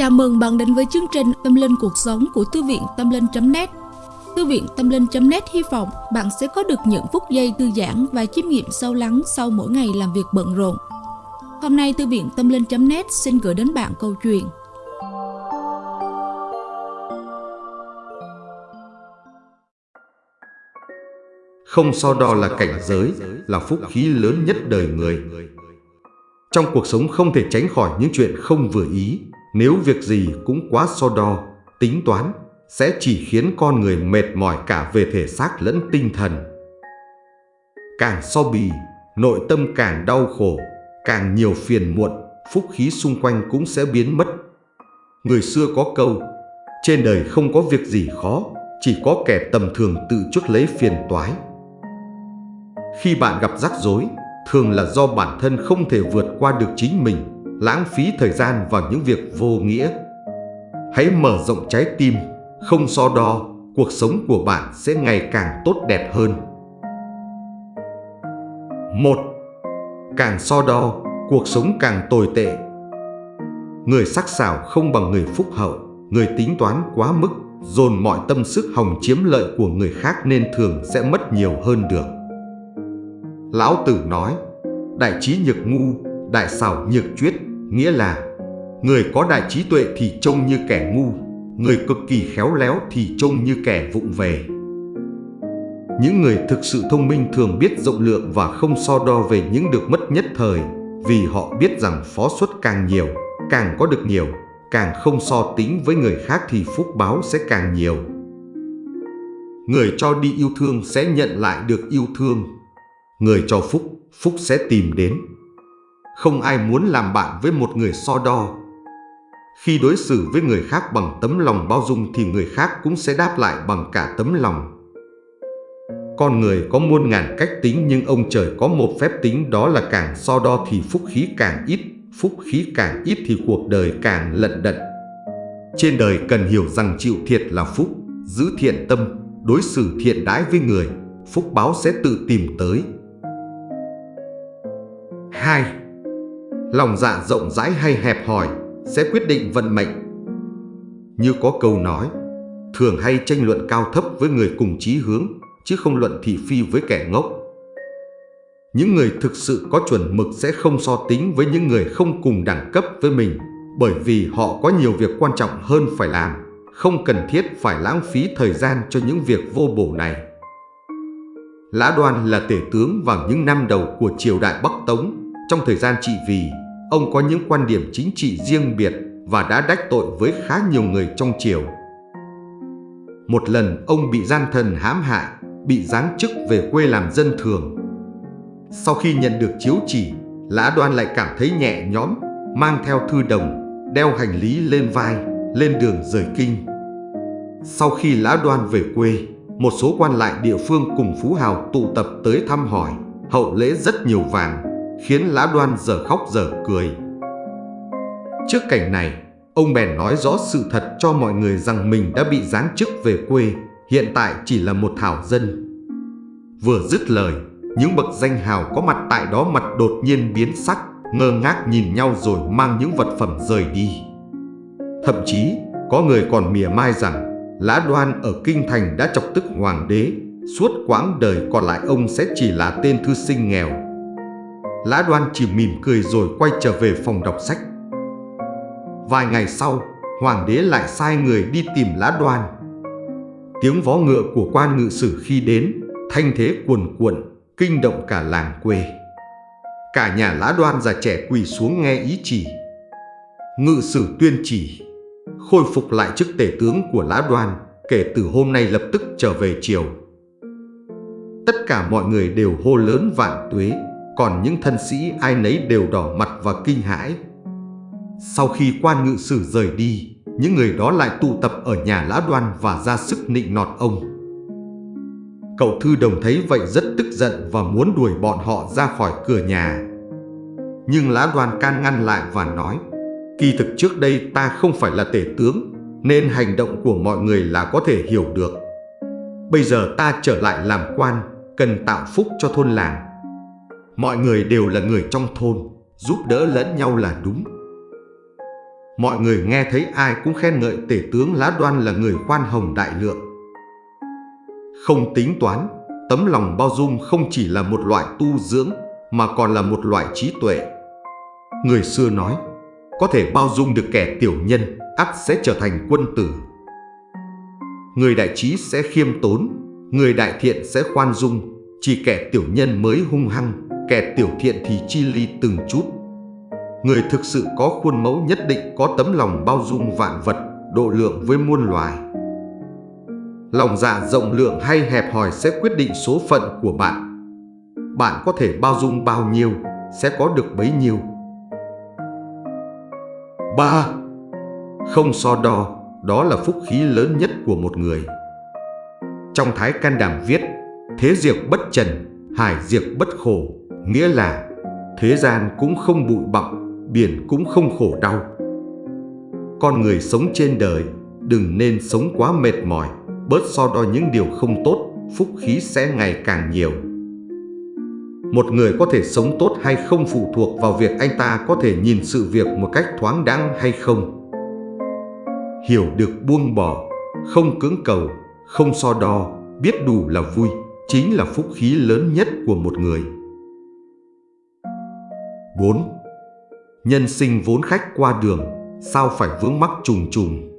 Chào mừng bạn đến với chương trình Tâm Linh Cuộc Sống của Thư viện Tâm Linh.net Thư viện Tâm Linh.net hy vọng bạn sẽ có được những phút giây thư giãn và chiêm nghiệm sâu lắng sau mỗi ngày làm việc bận rộn. Hôm nay Thư viện Tâm Linh.net xin gửi đến bạn câu chuyện Không so đo là cảnh giới, là phúc khí lớn nhất đời người. Trong cuộc sống không thể tránh khỏi những chuyện không vừa ý, nếu việc gì cũng quá so đo, tính toán, sẽ chỉ khiến con người mệt mỏi cả về thể xác lẫn tinh thần. Càng so bì, nội tâm càng đau khổ, càng nhiều phiền muộn, phúc khí xung quanh cũng sẽ biến mất. Người xưa có câu, trên đời không có việc gì khó, chỉ có kẻ tầm thường tự chuốc lấy phiền toái. Khi bạn gặp rắc rối, thường là do bản thân không thể vượt qua được chính mình, lãng phí thời gian vào những việc vô nghĩa. Hãy mở rộng trái tim, không so đo, cuộc sống của bạn sẽ ngày càng tốt đẹp hơn. Một, Càng so đo, cuộc sống càng tồi tệ. Người sắc sảo không bằng người phúc hậu, người tính toán quá mức, dồn mọi tâm sức hòng chiếm lợi của người khác nên thường sẽ mất nhiều hơn được. Lão Tử nói, đại trí nhược ngu, đại xảo nhược chuyết, nghĩa là người có đại trí tuệ thì trông như kẻ ngu, người cực kỳ khéo léo thì trông như kẻ vụng về. Những người thực sự thông minh thường biết rộng lượng và không so đo về những được mất nhất thời, vì họ biết rằng phó suất càng nhiều, càng có được nhiều, càng không so tính với người khác thì phúc báo sẽ càng nhiều. Người cho đi yêu thương sẽ nhận lại được yêu thương Người cho phúc, phúc sẽ tìm đến. Không ai muốn làm bạn với một người so đo. Khi đối xử với người khác bằng tấm lòng bao dung thì người khác cũng sẽ đáp lại bằng cả tấm lòng. Con người có muôn ngàn cách tính nhưng ông trời có một phép tính đó là càng so đo thì phúc khí càng ít, phúc khí càng ít thì cuộc đời càng lận đận. Trên đời cần hiểu rằng chịu thiệt là phúc, giữ thiện tâm, đối xử thiện đãi với người, phúc báo sẽ tự tìm tới. 2. Lòng dạ rộng rãi hay hẹp hòi sẽ quyết định vận mệnh. Như có câu nói, thường hay tranh luận cao thấp với người cùng chí hướng, chứ không luận thị phi với kẻ ngốc. Những người thực sự có chuẩn mực sẽ không so tính với những người không cùng đẳng cấp với mình, bởi vì họ có nhiều việc quan trọng hơn phải làm, không cần thiết phải lãng phí thời gian cho những việc vô bổ này. Lã Đoan là tể tướng vào những năm đầu của triều đại Bắc Tống, trong thời gian trị vì, ông có những quan điểm chính trị riêng biệt và đã đắc tội với khá nhiều người trong triều. Một lần ông bị gian thần hãm hại, bị giáng chức về quê làm dân thường. Sau khi nhận được chiếu chỉ, Lã Đoan lại cảm thấy nhẹ nhõm, mang theo thư đồng, đeo hành lý lên vai, lên đường rời kinh. Sau khi Lã Đoan về quê, một số quan lại địa phương cùng Phú Hào tụ tập tới thăm hỏi, hậu lễ rất nhiều vàng, khiến Lã Đoan giờ khóc giờ cười. Trước cảnh này, ông bèn nói rõ sự thật cho mọi người rằng mình đã bị giáng chức về quê, hiện tại chỉ là một thảo dân. Vừa dứt lời, những bậc danh hào có mặt tại đó mặt đột nhiên biến sắc, ngơ ngác nhìn nhau rồi mang những vật phẩm rời đi. Thậm chí, có người còn mỉa mai rằng Lã Đoan ở Kinh Thành đã chọc tức hoàng đế, suốt quãng đời còn lại ông sẽ chỉ là tên thư sinh nghèo Lã Đoan chỉ mỉm cười rồi quay trở về phòng đọc sách. Vài ngày sau, hoàng đế lại sai người đi tìm Lã Đoan. Tiếng vó ngựa của quan ngự sử khi đến, thanh thế cuồn cuộn, kinh động cả làng quê. Cả nhà Lã Đoan già trẻ quỳ xuống nghe ý chỉ. Ngự sử tuyên chỉ, khôi phục lại chức tể tướng của Lã Đoan, kể từ hôm nay lập tức trở về triều. Tất cả mọi người đều hô lớn vạn tuế còn những thân sĩ ai nấy đều đỏ mặt và kinh hãi. Sau khi quan ngự sử rời đi, những người đó lại tụ tập ở nhà Lã Đoan và ra sức nịnh nọt ông. Cậu Thư Đồng thấy vậy rất tức giận và muốn đuổi bọn họ ra khỏi cửa nhà. Nhưng Lã Đoan can ngăn lại và nói, kỳ thực trước đây ta không phải là tể tướng, nên hành động của mọi người là có thể hiểu được. Bây giờ ta trở lại làm quan, cần tạo phúc cho thôn làng Mọi người đều là người trong thôn, giúp đỡ lẫn nhau là đúng. mọi người nghe thấy ai cũng khen ngợi tể tướng Lá Đoan là người khoan hồng đại lượng. Không tính toán, tấm lòng bao dung không chỉ là một loại tu dưỡng mà còn là một loại trí tuệ. Người xưa nói, có thể bao dung được kẻ tiểu nhân, ắt sẽ trở thành quân tử. Người đại trí sẽ khiêm tốn, người đại thiện sẽ khoan dung, chỉ kẻ tiểu nhân mới hung hăng, kẻ tiểu thiện thì chi ly từng chút. Người thực sự có khuôn mẫu nhất định có tấm lòng bao dung vạn vật, độ lượng với muôn loài. Lòng dạ rộng lượng hay hẹp hòi sẽ quyết định số phận của bạn. Bạn có thể bao dung bao nhiêu, sẽ có được bấy nhiêu. 3. Không so đo, đó là phúc khí lớn nhất của một người. Trong Thái Can Đàm viết, thế diệt bất trần, hải diệt bất khổ, nghĩa là thế gian cũng không bụi bặm, biển cũng không khổ đau. Con người sống trên đời, đừng nên sống quá mệt mỏi, bớt so đo những điều không tốt, phúc khí sẽ ngày càng nhiều. Một người có thể sống tốt hay không phụ thuộc vào việc anh ta có thể nhìn sự việc một cách thoáng đáng hay không. Hiểu được buông bỏ, không cưỡng cầu, không so đo, biết đủ là vui, chính là phúc khí lớn nhất của một người. 4. Nhân sinh vốn khách qua đường, sao phải vướng mắc trùng trùng.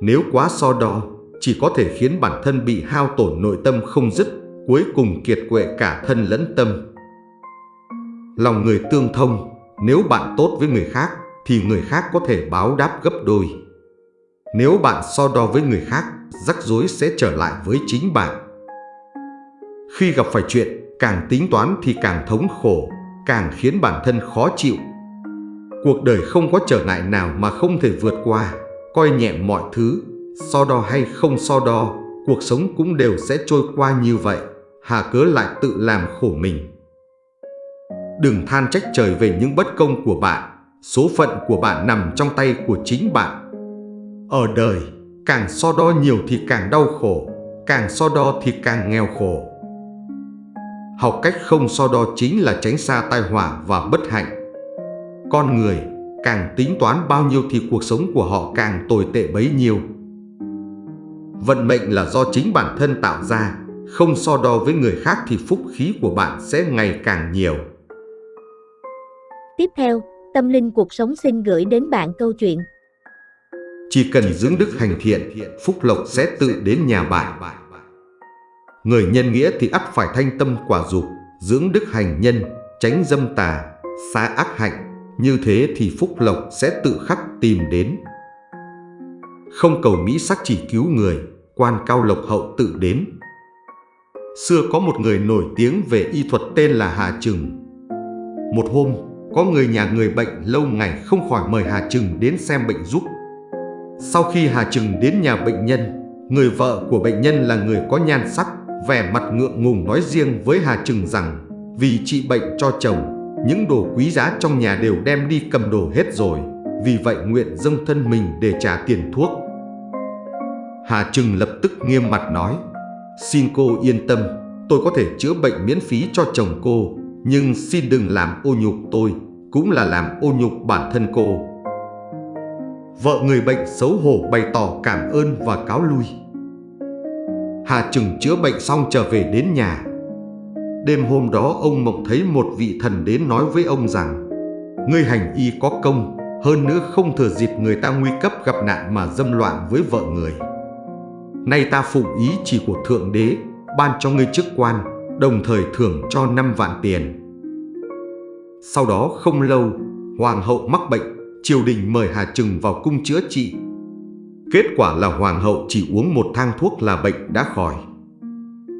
Nếu quá so đo, chỉ có thể khiến bản thân bị hao tổn nội tâm không dứt, cuối cùng kiệt quệ cả thân lẫn tâm. Lòng người tương thông, nếu bạn tốt với người khác thì người khác có thể báo đáp gấp đôi. Nếu bạn so đo với người khác, rắc rối sẽ trở lại với chính bạn. Khi gặp phải chuyện, càng tính toán thì càng thống khổ, càng khiến bản thân khó chịu. Cuộc đời không có trở ngại nào mà không thể vượt qua, coi nhẹ mọi thứ, so đo hay không so đo, cuộc sống cũng đều sẽ trôi qua như vậy, hà cớ lại tự làm khổ mình. Đừng than trách trời về những bất công của bạn, số phận của bạn nằm trong tay của chính bạn. Ở đời, càng so đo nhiều thì càng đau khổ, càng so đo thì càng nghèo khổ. Học cách không so đo chính là tránh xa tai họa và bất hạnh. Con người càng tính toán bao nhiêu thì cuộc sống của họ càng tồi tệ bấy nhiêu. Vận mệnh là do chính bản thân tạo ra, không so đo với người khác thì phúc khí của bạn sẽ ngày càng nhiều. Tiếp theo, Tâm Linh Cuộc Sống xin gửi đến bạn câu chuyện. Chỉ cần dưỡng đức hành thiện, phúc lộc sẽ tự đến nhà bạn. Người nhân nghĩa thì ắt phải thanh tâm quả dục, dưỡng đức hành nhân, tránh dâm tà, xa ác hạnh. Như thế thì phúc lộc sẽ tự khắc tìm đến. Không cầu mỹ sắc chỉ cứu người, quan cao lộc hậu tự đến. Xưa có một người nổi tiếng về y thuật tên là Hà Trừng. Một hôm, có người nhà người bệnh lâu ngày không khỏi mời Hà Trừng đến xem bệnh giúp. Sau khi Hà Trừng đến nhà bệnh nhân, người vợ của bệnh nhân là người có nhan sắc, vẻ mặt ngượng ngùng nói riêng với Hà Trừng rằng vì trị bệnh cho chồng, những đồ quý giá trong nhà đều đem đi cầm đồ hết rồi, vì vậy nguyện dâng thân mình để trả tiền thuốc. Hà Trừng lập tức nghiêm mặt nói, xin cô yên tâm, tôi có thể chữa bệnh miễn phí cho chồng cô, nhưng xin đừng làm ô nhục tôi, cũng là làm ô nhục bản thân cô. Vợ người bệnh xấu hổ bày tỏ cảm ơn và cáo lui. Hà Trừng chữa bệnh xong trở về đến nhà. Đêm hôm đó ông mộng thấy một vị thần đến nói với ông rằng Ngươi hành y có công, hơn nữa không thừa dịp người ta nguy cấp gặp nạn mà dâm loạn với vợ người. Nay ta phụng ý chỉ của Thượng Đế, ban cho ngươi chức quan, đồng thời thưởng cho 5 vạn tiền. Sau đó không lâu, Hoàng hậu mắc bệnh, triều đình mời Hà Trừng vào cung chữa trị. Kết quả là Hoàng hậu chỉ uống một thang thuốc là bệnh đã khỏi.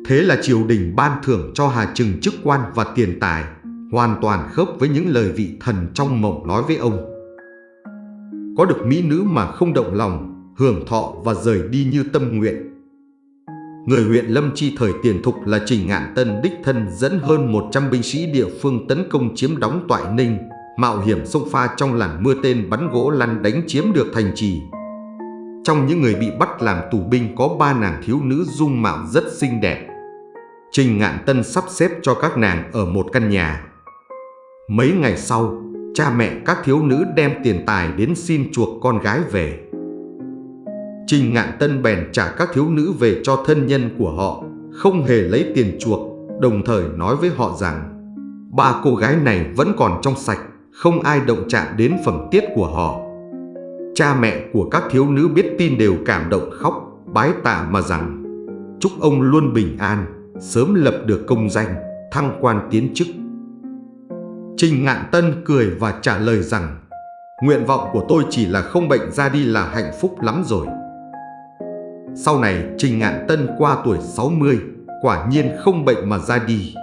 Thế là triều đình ban thưởng cho Hà Trừng chức quan và tiền tài, hoàn toàn khớp với những lời vị thần trong mộng nói với ông. Có được mỹ nữ mà không động lòng, hưởng thọ và rời đi như tâm nguyện. Người huyện Lâm Chi thời tiền thục là Trình Ngạn Tân đích thân dẫn hơn 100 binh sĩ địa phương tấn công chiếm đóng Toại Ninh, mạo hiểm sông pha trong làn mưa tên bắn gỗ lăn đánh chiếm được thành trì. Trong những người bị bắt làm tù binh có ba nàng thiếu nữ dung mạo rất xinh đẹp. Trình Ngạn Tân sắp xếp cho các nàng ở một căn nhà. Mấy ngày sau, cha mẹ các thiếu nữ đem tiền tài đến xin chuộc con gái về. Trình Ngạn Tân bèn trả các thiếu nữ về cho thân nhân của họ, không hề lấy tiền chuộc, đồng thời nói với họ rằng ba cô gái này vẫn còn trong sạch, không ai động chạm đến phẩm tiết của họ. Cha mẹ của các thiếu nữ biết tin đều cảm động khóc, bái tạ mà rằng chúc ông luôn bình an, sớm lập được công danh, thăng quan tiến chức. Trình Ngạn Tân cười và trả lời rằng Nguyện vọng của tôi chỉ là không bệnh ra đi là hạnh phúc lắm rồi. Sau này Trình Ngạn Tân qua tuổi 60, quả nhiên không bệnh mà ra đi.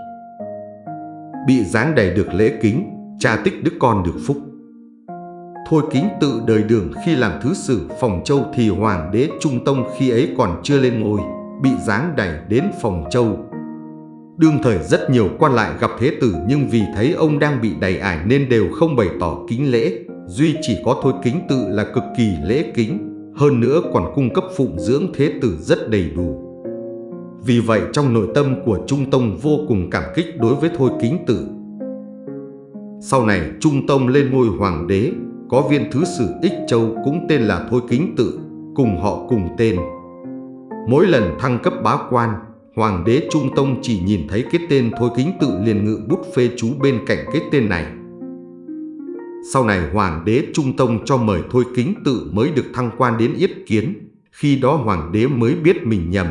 Bị giáng đầy được lễ kính, cha tích đức con được phúc. Thôi kính tự đời đường khi làm thứ sử phòng châu thì hoàng đế Trung Tông khi ấy còn chưa lên ngôi, bị giáng đẩy đến phòng châu. Đương thời rất nhiều quan lại gặp thế tử nhưng vì thấy ông đang bị đầy ải nên đều không bày tỏ kính lễ, duy chỉ có thôi kính tự là cực kỳ lễ kính, hơn nữa còn cung cấp phụng dưỡng thế tử rất đầy đủ. Vì vậy trong nội tâm của Trung Tông vô cùng cảm kích đối với Thôi Kính Tử. Sau này Trung Tông lên ngôi hoàng đế, có viên thứ sử Ích Châu cũng tên là Thôi Kính Tự, cùng họ cùng tên. Mỗi lần thăng cấp bá quan, Hoàng đế Trung Tông chỉ nhìn thấy cái tên Thôi Kính Tự liền ngự bút phê chú bên cạnh cái tên này. Sau này Hoàng đế Trung Tông cho mời Thôi Kính Tự mới được thăng quan đến Yết Kiến, khi đó Hoàng đế mới biết mình nhầm.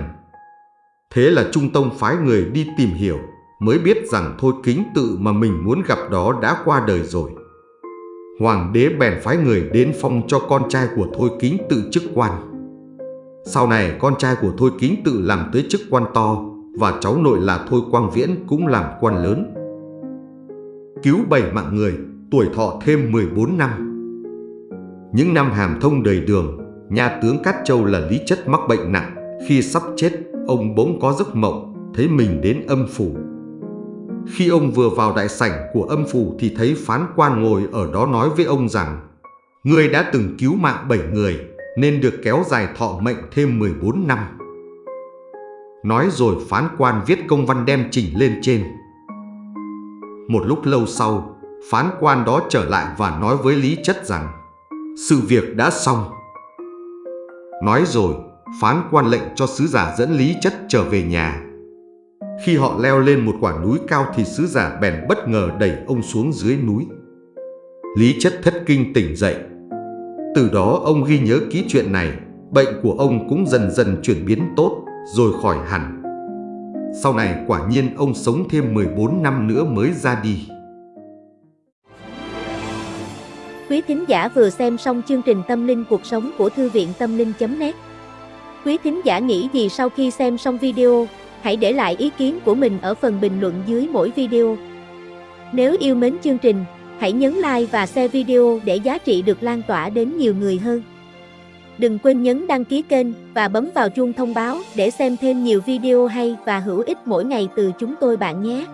Thế là Trung Tông phái người đi tìm hiểu, mới biết rằng Thôi Kính Tự mà mình muốn gặp đó đã qua đời rồi. Hoàng đế bèn phái người đến phong cho con trai của Thôi Kính Tự chức quan. Sau này con trai của Thôi Kính Tự làm tới chức quan to và cháu nội là Thôi Quang Viễn cũng làm quan lớn. Cứu bảy mạng người, tuổi thọ thêm 14 năm. Những năm hàm thông đời đường, nhà tướng Cát Châu là Lý Chất mắc bệnh nặng. Khi sắp chết, ông bỗng có giấc mộng, thấy mình đến âm phủ. Khi ông vừa vào đại sảnh của âm phủ thì thấy phán quan ngồi ở đó nói với ông rằng Người đã từng cứu mạng bảy người nên được kéo dài thọ mệnh thêm 14 năm. Nói rồi phán quan viết công văn đem chỉnh lên trên. Một lúc lâu sau, phán quan đó trở lại và nói với Lý Chất rằng sự việc đã xong. Nói rồi, phán quan lệnh cho sứ giả dẫn Lý Chất trở về nhà. Khi họ leo lên một quả núi cao thì sứ giả bèn bất ngờ đẩy ông xuống dưới núi. Lý Chất thất kinh tỉnh dậy. Từ đó ông ghi nhớ ký chuyện này, bệnh của ông cũng dần dần chuyển biến tốt rồi khỏi hẳn. Sau này quả nhiên ông sống thêm 14 năm nữa mới ra đi. Quý thính giả vừa xem xong chương trình Tâm linh cuộc sống của Thư viện Tâm linh.net Quý thính giả nghĩ gì sau khi xem xong video, hãy để lại ý kiến của mình ở phần bình luận dưới mỗi video. Nếu yêu mến chương trình, hãy nhấn like và share video để giá trị được lan tỏa đến nhiều người hơn. Đừng quên nhấn đăng ký kênh và bấm vào chuông thông báo để xem thêm nhiều video hay và hữu ích mỗi ngày từ chúng tôi bạn nhé.